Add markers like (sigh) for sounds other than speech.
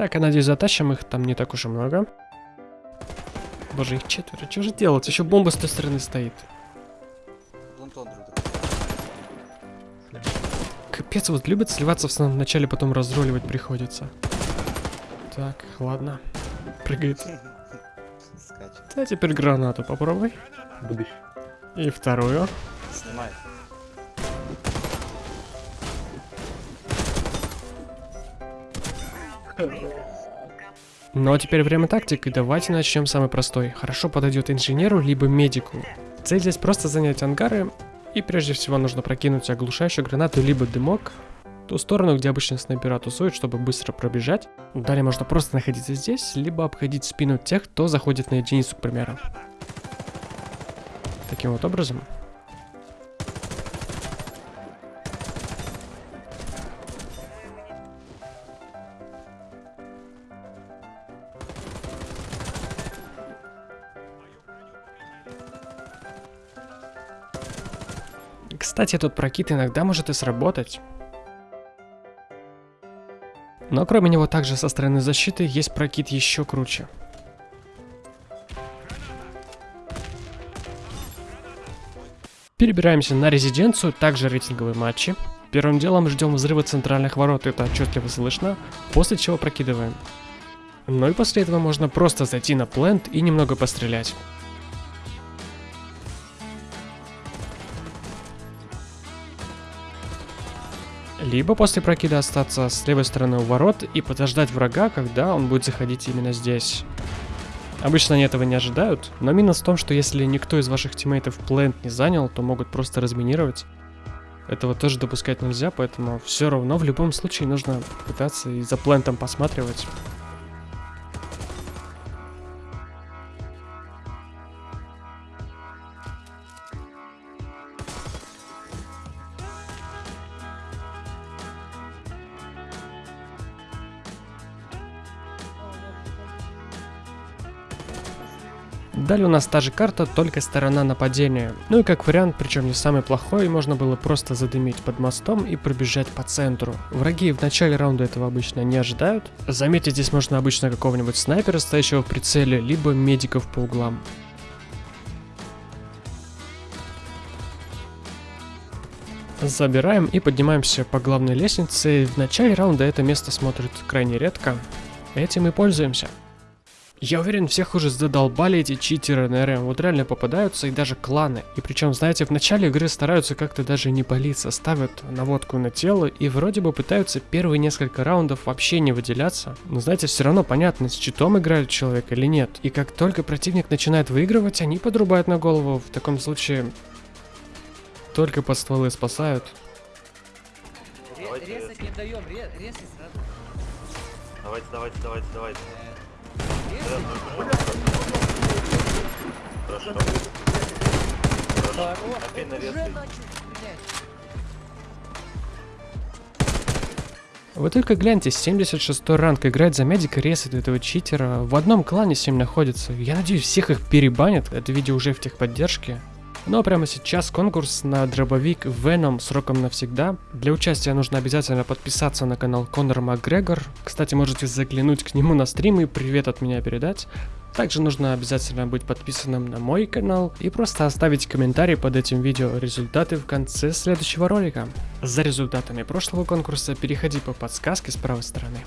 Так, я надеюсь, затащим их, там не так уж и много. Боже, их четверо, что же делать? Еще бомба с той стороны стоит. Капец, вот любят сливаться в самом начале, потом разруливать приходится. Так, ладно. Прыгает. (laughs) Скачет. А теперь гранату попробуй. Будущий. И вторую. Снимай. Ну а теперь время тактик, и давайте начнем самый простой. Хорошо подойдет инженеру, либо медику. Цель здесь просто занять ангары, и прежде всего нужно прокинуть оглушающую гранату, либо дымок, ту сторону, где обычно снайпера тусуют, чтобы быстро пробежать. Далее можно просто находиться здесь, либо обходить спину тех, кто заходит на единицу, к примеру. Таким вот образом. Кстати, тут прокид иногда может и сработать. Но кроме него также со стороны защиты есть прокид еще круче. Перебираемся на резиденцию, также рейтинговые матчи. Первым делом ждем взрыва центральных ворот, это отчетливо слышно, после чего прокидываем. Ну и после этого можно просто зайти на плент и немного пострелять. Либо после прокида остаться с левой стороны у ворот и подождать врага, когда он будет заходить именно здесь. Обычно они этого не ожидают, но минус в том, что если никто из ваших тиммейтов плент не занял, то могут просто разминировать. Этого тоже допускать нельзя, поэтому все равно в любом случае нужно пытаться и за плентом посматривать. Далее у нас та же карта, только сторона нападения. Ну и как вариант, причем не самый плохой, можно было просто задымить под мостом и пробежать по центру. Враги в начале раунда этого обычно не ожидают. Заметить здесь можно обычно какого-нибудь снайпера, стоящего в прицеле, либо медиков по углам. Забираем и поднимаемся по главной лестнице. В начале раунда это место смотрит крайне редко. Этим и пользуемся. Я уверен, всех уже задолбали эти читеры на РМ, вот реально попадаются и даже кланы. И причем, знаете, в начале игры стараются как-то даже не палиться, ставят наводку на тело и вроде бы пытаются первые несколько раундов вообще не выделяться. Но знаете, все равно понятно, с читом играет человек или нет. И как только противник начинает выигрывать, они подрубают на голову. В таком случае только под стволы спасают. Давайте, Резать не даем, ре- резать сразу. Давайте, давайте, давайте, давайте. Вы только гляньте, 76 ранг играет за медика, ресает этого читера. В одном клане с ним находится. Я надеюсь, всех их перебанят. Это видео уже в техподдержке. Ну а прямо сейчас конкурс на дробовик Venom сроком навсегда. Для участия нужно обязательно подписаться на канал Конор Макгрегор. Кстати, можете заглянуть к нему на стрим и привет от меня передать. Также нужно обязательно быть подписанным на мой канал и просто оставить комментарий под этим видео результаты в конце следующего ролика. За результатами прошлого конкурса переходи по подсказке с правой стороны.